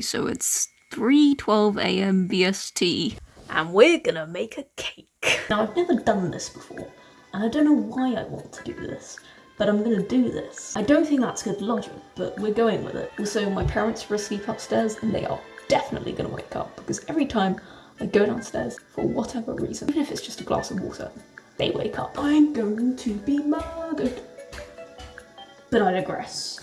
So it's 3.12am BST and we're gonna make a cake. Now I've never done this before and I don't know why I want to do this but I'm gonna do this. I don't think that's good logic, but we're going with it. Also, my parents are asleep upstairs and they are definitely gonna wake up because every time I go downstairs, for whatever reason, even if it's just a glass of water, they wake up. I'm going to be murdered. But I digress.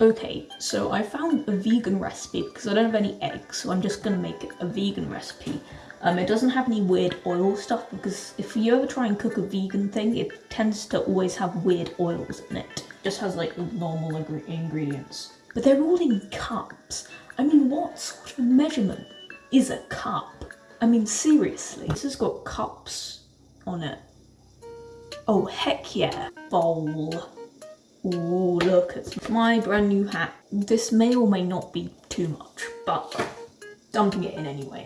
Okay, so I found a vegan recipe because I don't have any eggs, so I'm just gonna make a vegan recipe. Um, it doesn't have any weird oil stuff because if you ever try and cook a vegan thing, it tends to always have weird oils in it. it just has like normal ingredients. But they're all in cups. I mean, what sort of measurement is a cup? I mean, seriously, this has got cups on it. Oh, heck yeah. Bowl. Ooh, look it's my brand new hat. This may or may not be too much, but dumping it in anyway.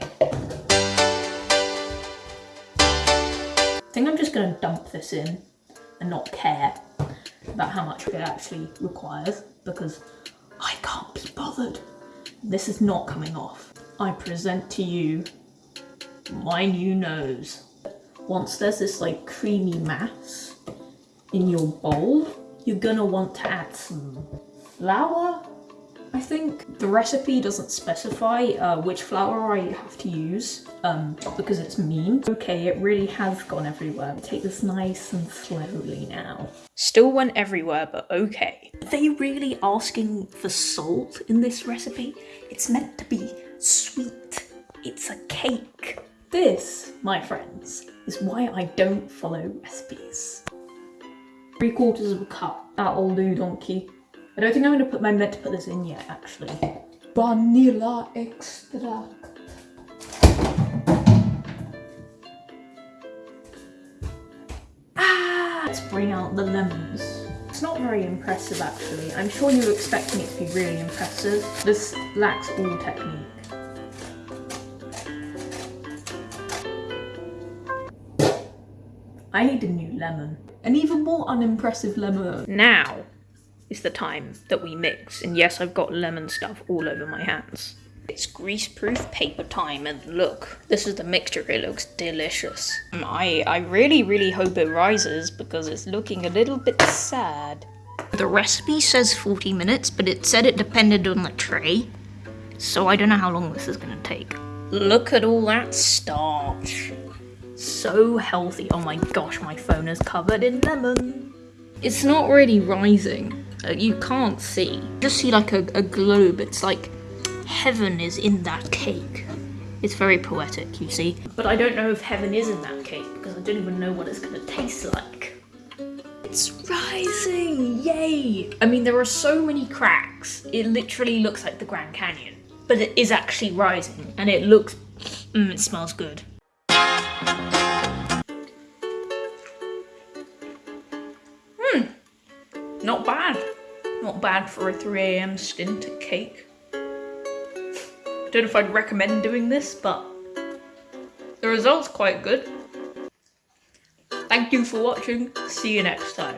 I think I'm just going to dump this in and not care about how much it actually requires because I can't be bothered. This is not coming off. I present to you my new nose. Once there's this like creamy mass in your bowl, you're gonna want to add some flour, I think. The recipe doesn't specify uh, which flour I have to use um, because it's mean. Okay, it really has gone everywhere. Take this nice and slowly now. Still went everywhere, but okay. Are they really asking for salt in this recipe? It's meant to be sweet. It's a cake. This, my friends, is why I don't follow recipes. Three quarters of a cup. That'll do, donkey. I don't think I'm going to put my meant to put this in yet, actually. Vanilla extract. Ah! Let's bring out the lemons. It's not very impressive, actually. I'm sure you were expecting it to be really impressive. This lacks all technique. I need a new lemon. An even more unimpressive lemon. Now is the time that we mix. And yes, I've got lemon stuff all over my hands. It's greaseproof paper time and look, this is the mixture, it looks delicious. Um, I, I really, really hope it rises because it's looking a little bit sad. The recipe says 40 minutes, but it said it depended on the tray. So I don't know how long this is gonna take. Look at all that starch so healthy. Oh my gosh, my phone is covered in lemon. It's not really rising. Uh, you can't see. Just see like a, a globe. It's like heaven is in that cake. It's very poetic, you see. But I don't know if heaven is in that cake because I don't even know what it's gonna taste like. It's rising! Yay! I mean, there are so many cracks. It literally looks like the Grand Canyon. But it is actually rising and it looks, mm, it smells good. Not bad. Not bad for a 3am stint at cake. I don't know if I'd recommend doing this, but the result's quite good. Thank you for watching. See you next time.